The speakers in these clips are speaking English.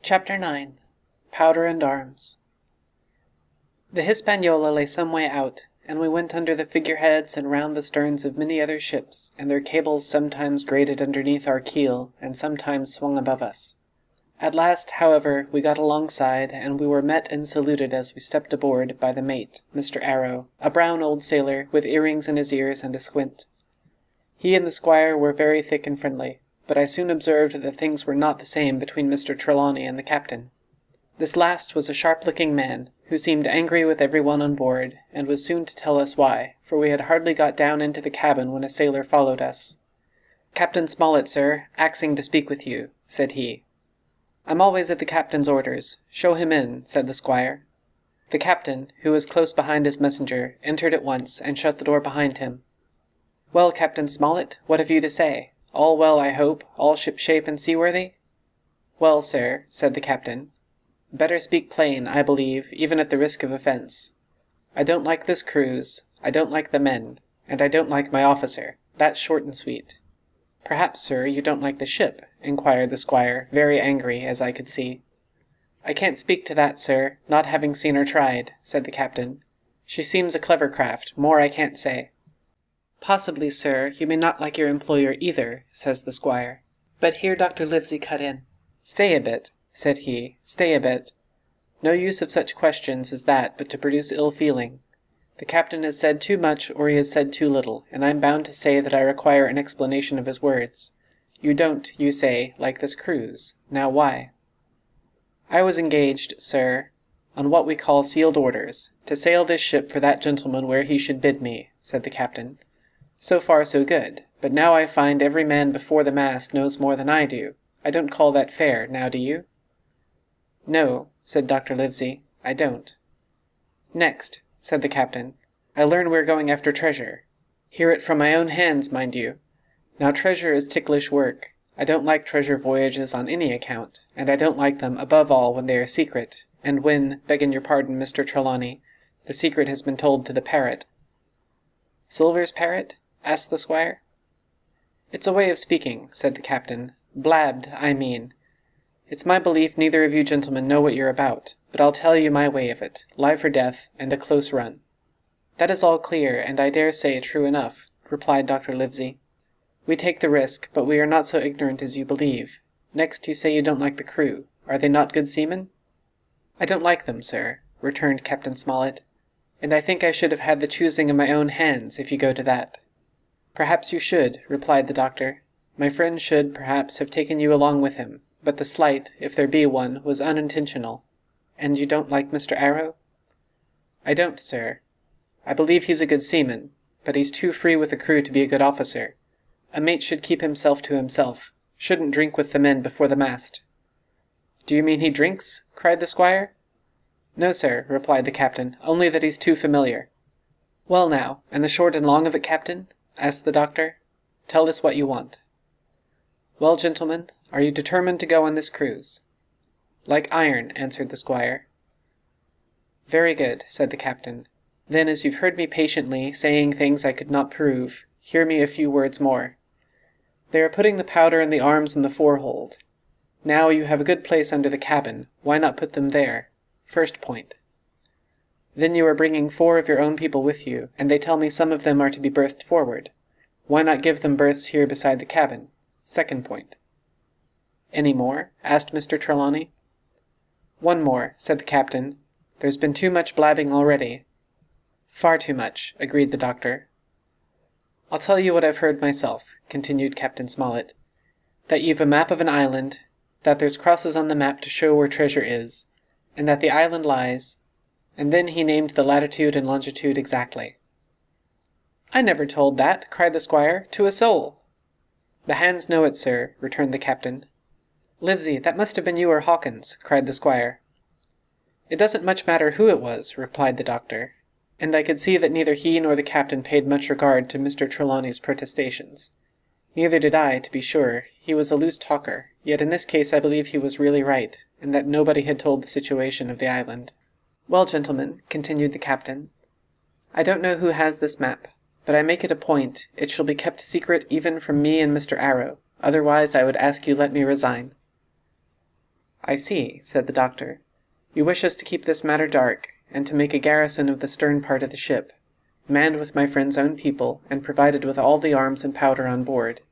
Chapter 9 Powder and Arms The Hispaniola lay some way out, and we went under the figureheads and round the sterns of many other ships, and their cables sometimes grated underneath our keel and sometimes swung above us. At last, however, we got alongside, and we were met and saluted as we stepped aboard by the mate, Mr. Arrow, a brown old sailor, with earrings in his ears and a squint. He and the squire were very thick and friendly but I soon observed that things were not the same between Mr. Trelawney and the captain. This last was a sharp-looking man, who seemed angry with every one on board, and was soon to tell us why, for we had hardly got down into the cabin when a sailor followed us. "Captain Smollett, sir, axing to speak with you," said he. "I'm always at the captain's orders. Show him in," said the squire. The captain, who was close behind his messenger, entered at once, and shut the door behind him. "Well, Captain Smollett, what have you to say?" All well, I hope, all shipshape and seaworthy?" "Well, sir," said the captain, "better speak plain, I believe, even at the risk of offence. I don't like this cruise, I don't like the men, and I don't like my officer. That's short and sweet." "Perhaps, sir, you don't like the ship?" inquired the squire, very angry, as I could see. "I can't speak to that, sir, not having seen her tried," said the captain. "She seems a clever craft, more I can't say. "Possibly, sir, you may not like your employer either," says the squire. But here Dr. Livesey cut in. "Stay a bit," said he, "stay a bit. No use of such questions as that but to produce ill feeling. The captain has said too much or he has said too little, and I'm bound to say that I require an explanation of his words. You don't, you say, like this cruise. Now why?" "I was engaged, sir, on what we call sealed orders, to sail this ship for that gentleman where he should bid me," said the captain. So far so good, but now I find every man before the mast knows more than I do. I don't call that fair, now do you?" "No," said Dr. Livesey, "I don't." "Next," said the captain, "I learn we're going after treasure. Hear it from my own hands, mind you. Now treasure is ticklish work. I don't like treasure voyages on any account, and I don't like them above all when they are secret, and when, begging your pardon, Mr. Trelawney, the secret has been told to the parrot." "Silver's parrot?" Asked the squire. "It's a way of speaking," said the captain. "Blabbed, I mean. It's my belief neither of you gentlemen know what you're about, but I'll tell you my way of it, life or death, and a close run." "That is all clear, and I dare say true enough," replied Dr. Livesey. "We take the risk, but we are not so ignorant as you believe. Next, you say you don't like the crew. Are they not good seamen?" "I don't like them, sir," returned Captain Smollett, "and I think I should have had the choosing in my own hands, if you go to that. "Perhaps you should," replied the doctor. "My friend should, perhaps, have taken you along with him, but the slight, if there be one, was unintentional. And you don't like Mr. Arrow?" "I don't, sir. I believe he's a good seaman, but he's too free with the crew to be a good officer. A mate should keep himself to himself, shouldn't drink with the men before the mast." "Do you mean he drinks?" cried the squire. "No, sir," replied the captain, "only that he's too familiar." "Well now, and the short and long of it, captain? Asked the doctor. "Tell us what you want." "Well, gentlemen, are you determined to go on this cruise?" "Like iron," answered the squire. "Very good," said the captain. "Then, as you've heard me patiently, saying things I could not prove, hear me a few words more. They are putting the powder and the arms in the forehold. Now, you have a good place under the cabin, why not put them there? First point. Then you are bringing four of your own people with you, and they tell me some of them are to be berthed forward. Why not give them berths here beside the cabin? Second point. Any more? asked Mr. Trelawney. One more, said the captain. There's been too much blabbing already. Far too much, agreed the doctor. I'll tell you what I've heard myself, continued Captain Smollett. That you've a map of an island, that there's crosses on the map to show where treasure is, and that the island lies, and then he named the latitude and longitude exactly. "I never told that," cried the squire, "to a soul." "The hands know it, sir," returned the captain. "Livesey, that must have been you or Hawkins," cried the squire. "It doesn't much matter who it was," replied the doctor, and I could see that neither he nor the captain paid much regard to Mr. Trelawney's protestations. Neither did I, to be sure; he was a loose talker, yet in this case I believe he was really right, and that nobody had told the situation of the island. "Well, gentlemen," continued the captain, "I don't know who has this map, but I make it a point it shall be kept secret even from me and Mr. Arrow, otherwise I would ask you let me resign." I see, said the doctor. You wish us to keep this matter dark, and to make a garrison of the stern part of the ship, manned with my friend's own people, and provided with all the arms and powder on board.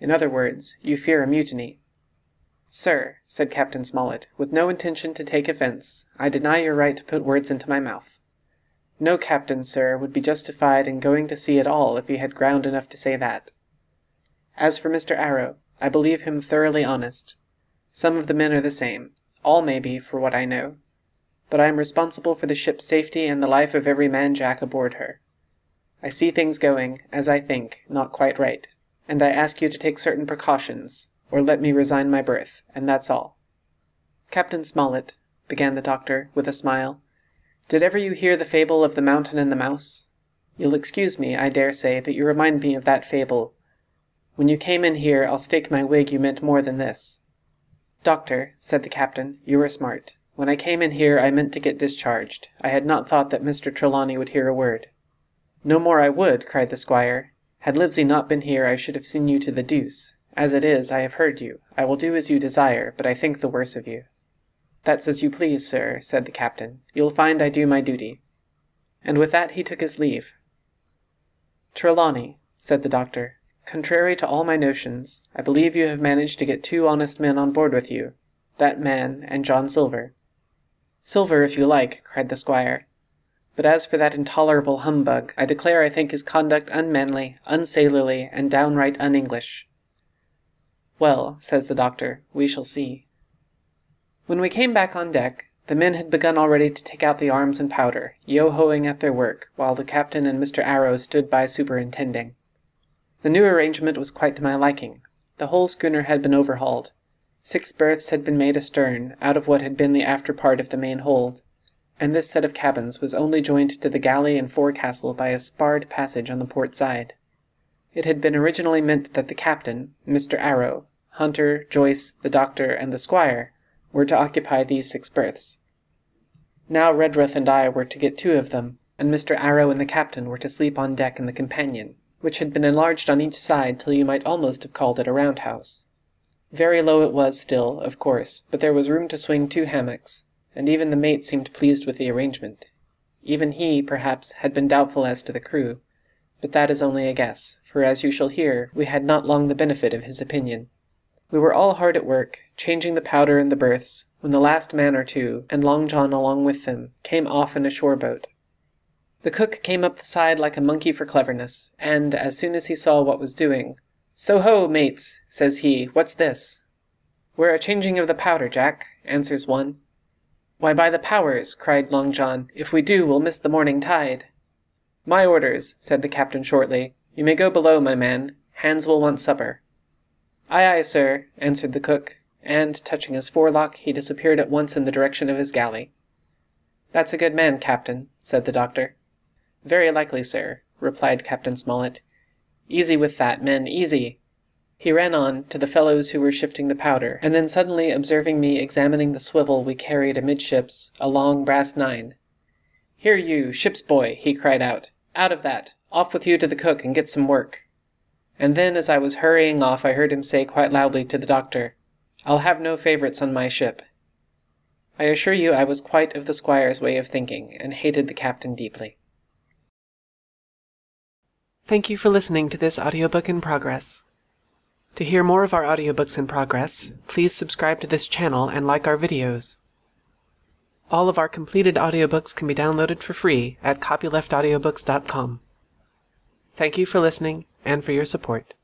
In other words, you fear a mutiny. Sir, said Captain Smollett, with no intention to take offence, I deny your right to put words into my mouth. No captain, sir, would be justified in going to sea at all if he had ground enough to say that. As for Mr. Arrow, I believe him thoroughly honest. Some of the men are the same. All may be, for what I know. But I am responsible for the ship's safety and the life of every man jack aboard her. I see things going, as I think, not quite right, and I ask you to take certain precautions, or let me resign my berth, and that's all. Captain Smollett, began the doctor, with a smile, did ever you hear the fable of the mountain and the mouse? You'll excuse me, I dare say, but you remind me of that fable. When you came in here, I'll stake my wig you meant more than this. Doctor, said the captain, you were smart. When I came in here, I meant to get discharged. I had not thought that Mr. Trelawney would hear a word. No more I would, cried the squire. Had Livesey not been here, I should have seen you to the deuce. As it is, I have heard you. I will do as you desire, but I think the worse of you. That's as you please, sir, said the captain. You'll find I do my duty. And with that he took his leave. Trelawney, said the doctor, contrary to all my notions, I believe you have managed to get two honest men on board with you, that man and John Silver. Silver, if you like, cried the squire. But as for that intolerable humbug, I declare I think his conduct unmanly, unsailorly, and downright un-English. Well, says the doctor, we shall see. When we came back on deck, the men had begun already to take out the arms and powder, yo-hoing at their work, while the captain and Mr. Arrow stood by superintending. The new arrangement was quite to my liking. The whole schooner had been overhauled. Six berths had been made astern, out of what had been the after part of the main hold, and this set of cabins was only joined to the galley and forecastle by a sparred passage on the port side. It had been originally meant that the captain, Mr. Arrow, Hunter, Joyce, the doctor, and the squire were to occupy these six berths. Now Redruth and I were to get two of them, and Mr. Arrow and the captain were to sleep on deck in the companion, which had been enlarged on each side till you might almost have called it a roundhouse. Very low it was still, of course, but there was room to swing two hammocks, and even the mate seemed pleased with the arrangement. Even he, perhaps, had been doubtful as to the crew, but that is only a guess, for as you shall hear, we had not long the benefit of his opinion. We were all hard at work, changing the powder in the berths, when the last man or two, and Long John along with them, came off in a shore boat. The cook came up the side like a monkey for cleverness, and, as soon as he saw what was doing, So ho, mates, says he, what's this? We're a changing of the powder, Jack, answers one. Why, by the powers, cried Long John, if we do, we'll miss the morning tide. My orders, said the captain shortly. You may go below, my man. Hands will want supper. Aye, aye, sir, answered the cook, and, touching his forelock, he disappeared at once in the direction of his galley. That's a good man, captain, said the doctor. Very likely, sir, replied Captain Smollett. Easy with that, men, easy. He ran on, to the fellows who were shifting the powder, and then suddenly observing me examining the swivel we carried amidships, a long brass nine. Here you, ship's boy, he cried out. Out of that! Off with you to the cook and get some work and then as I was hurrying off I heard him say quite loudly to the doctor, I'll have no favourites on my ship. I assure you I was quite of the squire's way of thinking, and hated the captain deeply. Thank you for listening to this audiobook in progress. To hear more of our audiobooks in progress, please subscribe to this channel and like our videos. All of our completed audiobooks can be downloaded for free at copyleftaudiobooks.com. Thank you for listening and for your support.